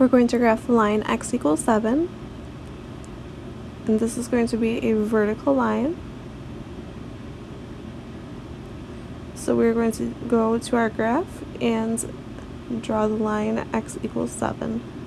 we're going to graph the line x equals 7. And this is going to be a vertical line. So we're going to go to our graph and draw the line x equals 7.